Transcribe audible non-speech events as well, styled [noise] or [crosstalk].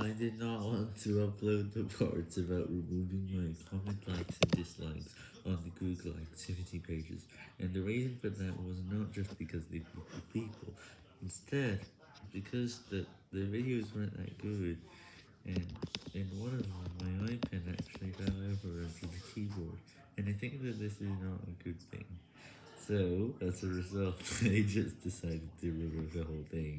I did not want to upload the parts about removing my comment likes and dislikes on the Google activity pages, and the reason for that was not just because they people people, instead, because the, the videos weren't that good, and in one of them, my iPad actually fell over onto the keyboard, and I think that this is not a good thing. So, as a result, [laughs] I just decided to remove the whole thing.